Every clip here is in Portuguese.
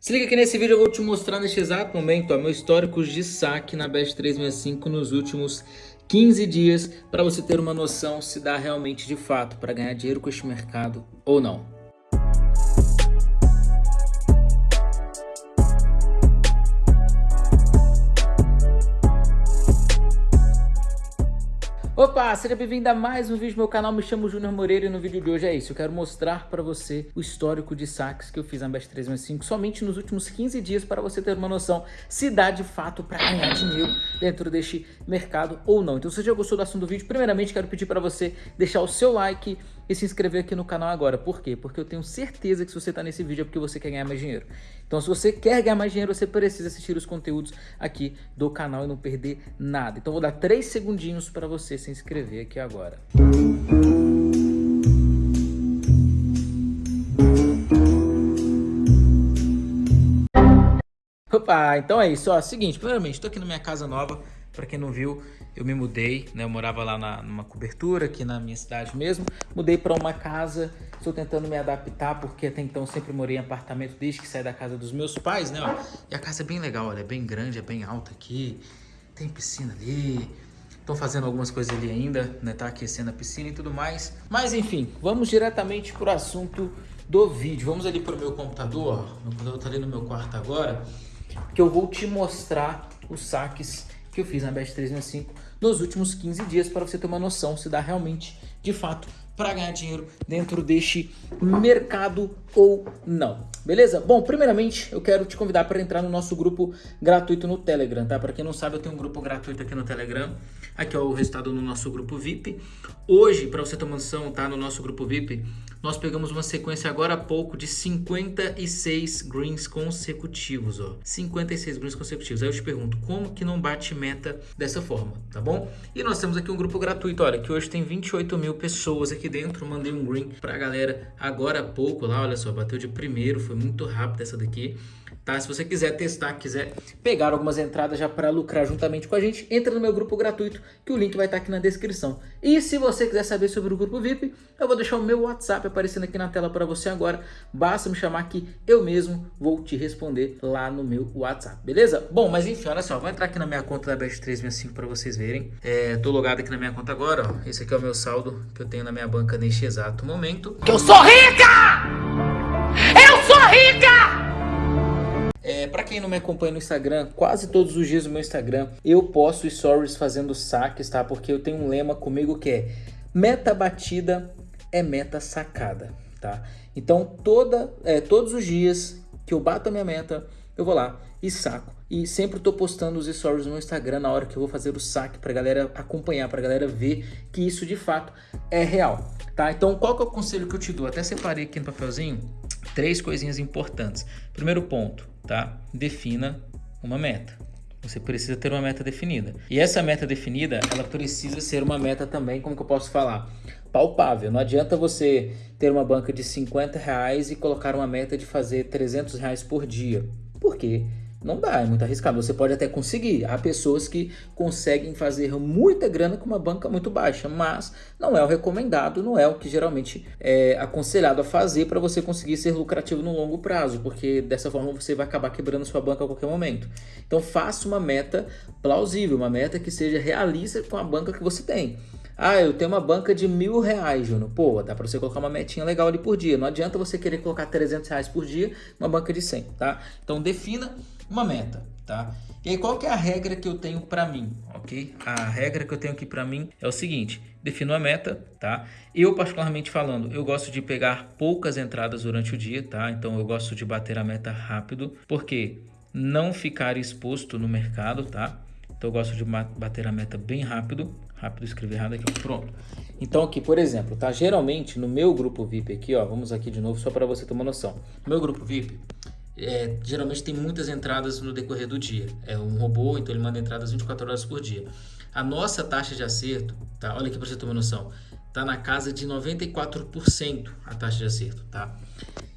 Se liga que nesse vídeo eu vou te mostrar neste exato momento ó, meu histórico de saque na Best 365 nos últimos 15 dias para você ter uma noção se dá realmente de fato para ganhar dinheiro com este mercado ou não. Opa, seja bem-vindo a mais um vídeo do meu canal, me chamo Júnior Moreira e no vídeo de hoje é isso, eu quero mostrar para você o histórico de saques que eu fiz na Best 365 somente nos últimos 15 dias para você ter uma noção se dá de fato para ganhar dinheiro dentro deste mercado ou não. Então se você já gostou do assunto do vídeo, primeiramente quero pedir para você deixar o seu like e se inscrever aqui no canal agora. Por quê? Porque eu tenho certeza que se você está nesse vídeo é porque você quer ganhar mais dinheiro. Então se você quer ganhar mais dinheiro, você precisa assistir os conteúdos aqui do canal e não perder nada. Então vou dar 3 segundinhos para você se inscrever aqui agora. Opa, então é isso. Ó, seguinte, primeiramente, estou aqui na minha casa nova. Para quem não viu, eu me mudei, né? Eu morava lá na, numa cobertura aqui na minha cidade mesmo. Mudei para uma casa, estou tentando me adaptar porque até então sempre morei em apartamento desde que saí da casa dos meus pais, né? Ó. E a casa é bem legal, olha, é bem grande, é bem alta aqui. Tem piscina ali. Estão fazendo algumas coisas ali ainda, né? Tá aquecendo a piscina e tudo mais. Mas enfim, vamos diretamente para o assunto do vídeo. Vamos ali para o meu computador, ó. Meu computador tá ali no meu quarto agora, que eu vou te mostrar os saques que eu fiz na Best 365 nos últimos 15 dias para você ter uma noção se dá realmente, de fato, para ganhar dinheiro dentro deste mercado ou não. Beleza? Bom, primeiramente eu quero te convidar para entrar no nosso grupo gratuito no Telegram, tá? Para quem não sabe, eu tenho um grupo gratuito aqui no Telegram. Aqui é o resultado no nosso grupo VIP. Hoje, para você ter uma noção, tá? No nosso grupo VIP, nós pegamos uma sequência agora há pouco de 56 greens consecutivos, ó. 56 greens consecutivos. Aí eu te pergunto, como que não bate meta dessa forma, tá bom? E nós temos aqui um grupo gratuito, olha, que hoje tem 28 mil pessoas aqui dentro. Mandei um green pra galera agora há pouco lá, olha só, bateu de primeiro, foi muito rápido essa daqui. Tá? Se você quiser testar, quiser pegar algumas entradas já para lucrar juntamente com a gente, entra no meu grupo gratuito, que o link vai estar aqui na descrição. E se você quiser saber sobre o grupo VIP, eu vou deixar o meu WhatsApp aparecendo aqui na tela para você agora. Basta me chamar que eu mesmo vou te responder lá no meu WhatsApp, beleza? Bom, mas enfim, olha só, vou entrar aqui na minha conta da Best365 para vocês verem. É, tô logado aqui na minha conta agora, ó. Esse aqui é o meu saldo que eu tenho na minha banca neste exato momento. Que eu sou rica! Eu sou rica! É, para quem não me acompanha no Instagram, quase todos os dias no meu Instagram eu posto stories fazendo saques, tá? Porque eu tenho um lema comigo que é meta batida é meta sacada, tá? Então toda, é, todos os dias que eu bato a minha meta, eu vou lá e saco. E sempre estou postando os stories no Instagram na hora que eu vou fazer o saque para galera acompanhar, para galera ver que isso de fato é real, tá? Então qual que é o conselho que eu te dou? Até separei aqui no papelzinho três coisinhas importantes. Primeiro ponto, tá? Defina uma meta. Você precisa ter uma meta definida. E essa meta definida, ela precisa ser uma meta também, como que eu posso falar? Palpável. Não adianta você ter uma banca de 50 reais e colocar uma meta de fazer 300 reais por dia. Por quê? Não dá, é muito arriscado. Você pode até conseguir. Há pessoas que conseguem fazer muita grana com uma banca muito baixa, mas não é o recomendado, não é o que geralmente é aconselhado a fazer para você conseguir ser lucrativo no longo prazo, porque dessa forma você vai acabar quebrando sua banca a qualquer momento. Então faça uma meta plausível, uma meta que seja realista com a banca que você tem. Ah, eu tenho uma banca de mil reais, Júnior. Pô, dá para você colocar uma metinha legal ali por dia. Não adianta você querer colocar 300 reais por dia uma banca de 100, tá? Então defina uma meta, tá? E aí qual que é a regra que eu tenho para mim, ok? A regra que eu tenho aqui para mim é o seguinte, defino uma meta, tá? Eu particularmente falando, eu gosto de pegar poucas entradas durante o dia, tá? Então eu gosto de bater a meta rápido, porque não ficar exposto no mercado, tá? Então eu gosto de bater a meta bem rápido. Rápido escrever errado aqui, pronto. Então aqui, por exemplo, tá? Geralmente no meu grupo VIP aqui, ó, vamos aqui de novo só para você ter uma noção. No meu grupo VIP, é, geralmente tem muitas entradas no decorrer do dia. É um robô, então ele manda entradas 24 horas por dia. A nossa taxa de acerto, tá? Olha aqui para você ter uma noção. Tá na casa de 94% a taxa de acerto, tá?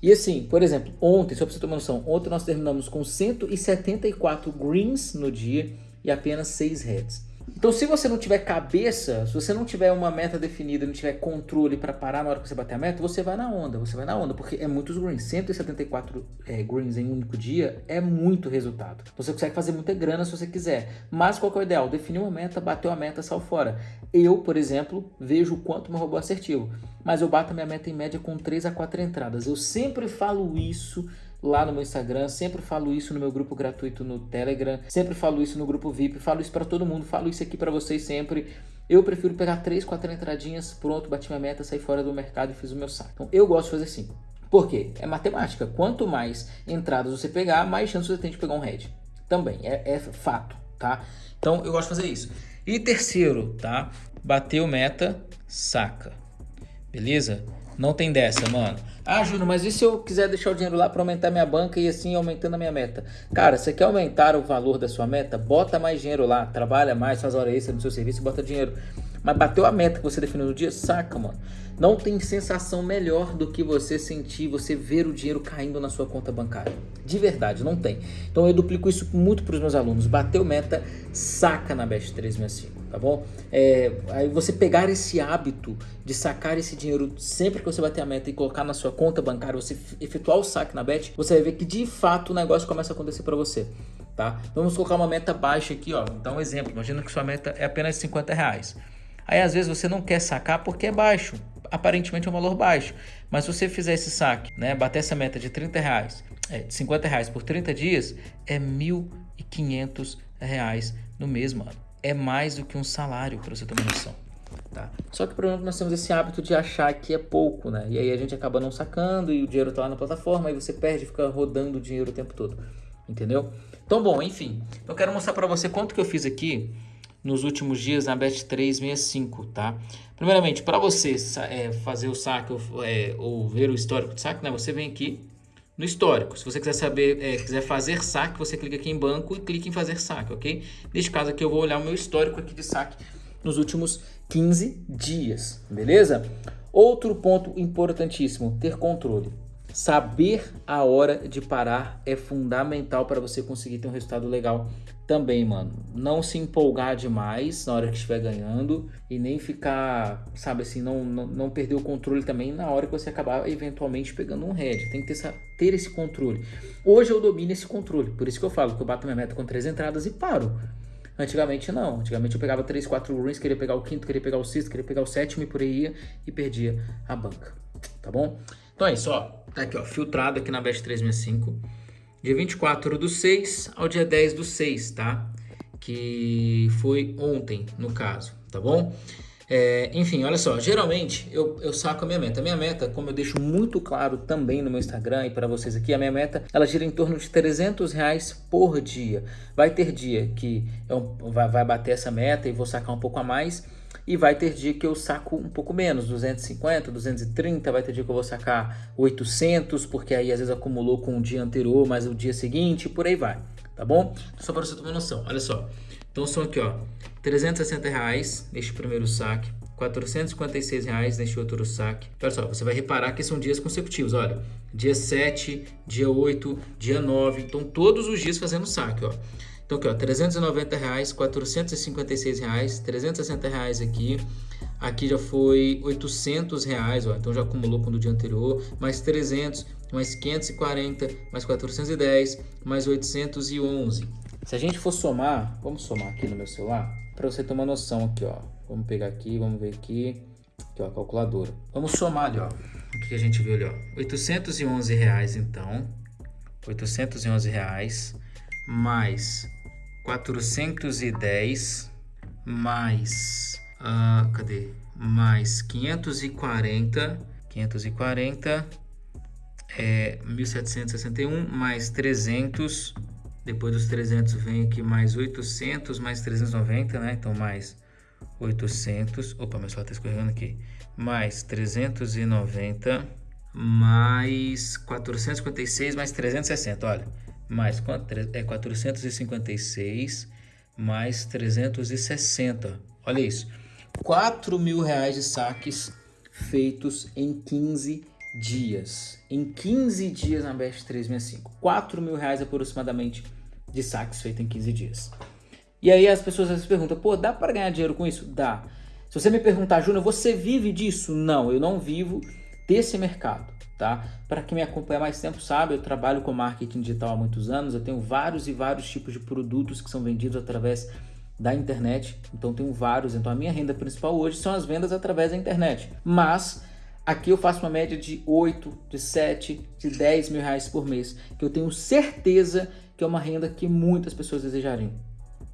E assim, por exemplo, ontem, só para você ter uma noção, ontem nós terminamos com 174 greens no dia e apenas 6 heads. Então, se você não tiver cabeça, se você não tiver uma meta definida, não tiver controle para parar na hora que você bater a meta, você vai na onda, você vai na onda, porque é muitos greens. 174 é, greens em um único dia é muito resultado. Você consegue fazer muita grana se você quiser. Mas qual é o ideal? Definir uma meta, bateu a meta, saiu fora. Eu, por exemplo, vejo o quanto meu robô é assertivo. Mas eu bato a minha meta em média com 3 a 4 entradas. Eu sempre falo isso lá no meu Instagram, sempre falo isso no meu grupo gratuito no Telegram, sempre falo isso no grupo VIP, falo isso para todo mundo, falo isso aqui para vocês sempre. Eu prefiro pegar três, quatro entradinhas, pronto, bati minha meta, saí fora do mercado e fiz o meu saque. Então eu gosto de fazer assim. Por quê? É matemática. Quanto mais entradas você pegar, mais chance você tem de pegar um head. Também, é, é fato, tá? Então eu gosto de fazer isso. E terceiro, tá? Bateu meta, saca. Beleza? Não tem dessa, mano. Ah, Júnior, mas e se eu quiser deixar o dinheiro lá para aumentar minha banca e assim aumentando a minha meta? Cara, você quer aumentar o valor da sua meta? Bota mais dinheiro lá, trabalha mais, faz hora extra no seu serviço e bota dinheiro. Mas bateu a meta que você definiu no dia, saca, mano. Não tem sensação melhor do que você sentir, você ver o dinheiro caindo na sua conta bancária. De verdade, não tem. Então eu duplico isso muito para os meus alunos. Bateu meta, saca na Best 365 tá bom? É, aí você pegar esse hábito de sacar esse dinheiro sempre que você bater a meta e colocar na sua conta bancária, você efetuar o saque na Bet, você vai ver que de fato o negócio começa a acontecer para você, tá? Vamos colocar uma meta baixa aqui, ó. Então, um exemplo, imagina que sua meta é apenas 50 reais. Aí às vezes você não quer sacar porque é baixo, aparentemente é um valor baixo. Mas se você fizer esse saque, né, bater essa meta de 30 reais, é, de 50 reais por 30 dias, é 1.500 reais no mês, mano é mais do que um salário, para você ter uma noção. Tá? Só que, por exemplo, nós temos esse hábito de achar que é pouco, né? E aí a gente acaba não sacando e o dinheiro tá lá na plataforma e você perde fica rodando o dinheiro o tempo todo. Entendeu? Então, bom, enfim. Eu quero mostrar para você quanto que eu fiz aqui nos últimos dias na Bet365, tá? Primeiramente, para você é, fazer o saque é, ou ver o histórico de saque, né? Você vem aqui no histórico. Se você quiser saber, é, quiser fazer saque, você clica aqui em banco e clica em fazer saque, ok? Neste caso aqui eu vou olhar o meu histórico aqui de saque nos últimos 15 dias, beleza? Outro ponto importantíssimo, ter controle. Saber a hora de parar é fundamental para você conseguir ter um resultado legal também, mano. Não se empolgar demais na hora que estiver ganhando e nem ficar, sabe assim, não, não, não perder o controle também na hora que você acabar eventualmente pegando um head. Tem que ter, essa, ter esse controle. Hoje eu domino esse controle, por isso que eu falo que eu bato minha meta com três entradas e paro. Antigamente não, antigamente eu pegava 3, 4 ruins, queria pegar o quinto, queria pegar o sexto, queria pegar o sétimo e por aí ia e perdia a banca, tá bom? Então é isso, ó. Tá aqui, ó, filtrado aqui na Best 365. Dia 24 do 6 ao dia 10 do 6, tá? Que foi ontem, no caso, tá bom? É, enfim, olha só, geralmente eu, eu saco a minha meta. A minha meta, como eu deixo muito claro também no meu Instagram e para vocês aqui, a minha meta, ela gira em torno de 300 reais por dia. Vai ter dia que eu, vai, vai bater essa meta e vou sacar um pouco a mais e vai ter dia que eu saco um pouco menos, 250, 230, vai ter dia que eu vou sacar 800, porque aí às vezes acumulou com o dia anterior, mas o dia seguinte, por aí vai, tá bom? Só para você ter uma noção, olha só. Então são aqui, ó, 360 reais neste primeiro saque, 456 reais neste outro saque. Olha só, você vai reparar que são dias consecutivos, olha. Dia 7, dia 8, dia 9, então todos os dias fazendo saque, ó. Então aqui, ó, 390 reais, 456 reais, 360 reais aqui. Aqui já foi 800 reais, ó, então já acumulou com o dia anterior, mais 300, mais 540, mais 410, mais 811. Se a gente for somar, vamos somar aqui no meu celular, para você ter uma noção aqui, ó. Vamos pegar aqui, vamos ver aqui, aqui ó, a calculadora. Vamos somar ali, ó, o que a gente viu ali, ó. 811 reais, então, 811 reais, mais 410 mais uh, cadê? Mais 540, 540 é 1761 mais 300, depois dos 300 vem aqui mais 800 mais 390, né? Então mais 800, opa, meu celular tá escorregando aqui. Mais 390 mais 456 mais 360, olha mais é 456 mais 360. Olha isso. 4 mil reais de saques feitos em 15 dias. Em 15 dias na Best 365. 4 mil reais aproximadamente de saques feitos em 15 dias. E aí as pessoas vezes perguntam, pô, dá para ganhar dinheiro com isso? Dá. Se você me perguntar, Júnior, você vive disso? Não, eu não vivo desse mercado, tá? Para quem me acompanha mais tempo sabe, eu trabalho com marketing digital há muitos anos, eu tenho vários e vários tipos de produtos que são vendidos através da internet, então tenho vários, então a minha renda principal hoje são as vendas através da internet, mas aqui eu faço uma média de 8, de 7, de 10 mil reais por mês, que eu tenho certeza que é uma renda que muitas pessoas desejariam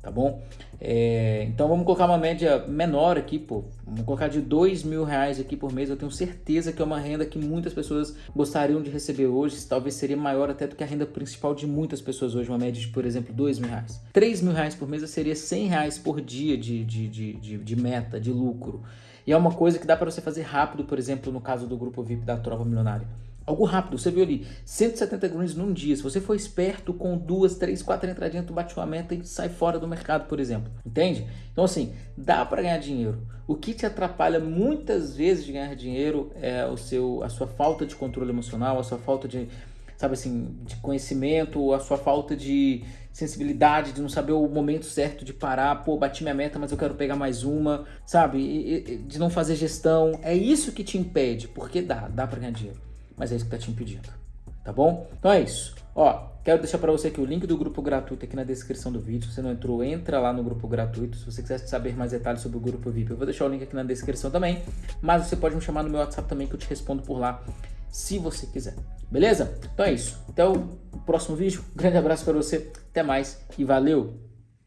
tá bom? É, então vamos colocar uma média menor aqui, pô. Vamos colocar de dois mil reais aqui por mês. Eu tenho certeza que é uma renda que muitas pessoas gostariam de receber hoje. Talvez seria maior até do que a renda principal de muitas pessoas hoje. Uma média de, por exemplo, dois mil reais. Três mil reais por mês seria cem reais por dia de, de, de, de, de meta, de lucro. E é uma coisa que dá para você fazer rápido, por exemplo, no caso do grupo VIP da Trova Milionária. Algo rápido, você viu ali, 170 greens num dia. Se você for esperto com duas, três, quatro entradinhas, tu bate uma meta e sai fora do mercado, por exemplo. Entende? Então, assim, dá para ganhar dinheiro. O que te atrapalha muitas vezes de ganhar dinheiro é o seu, a sua falta de controle emocional, a sua falta de, sabe assim, de conhecimento, a sua falta de sensibilidade, de não saber o momento certo de parar, pô, bati minha meta, mas eu quero pegar mais uma, sabe? de não fazer gestão. É isso que te impede, porque dá, dá para ganhar dinheiro mas é isso que está te impedindo, tá bom? Então é isso. Ó, quero deixar para você aqui o link do grupo gratuito aqui na descrição do vídeo. Se você não entrou, entra lá no grupo gratuito. Se você quiser saber mais detalhes sobre o grupo VIP, eu vou deixar o link aqui na descrição também. Mas você pode me chamar no meu WhatsApp também que eu te respondo por lá, se você quiser. Beleza? Então é isso. Até o próximo vídeo. Grande abraço para você. Até mais e valeu!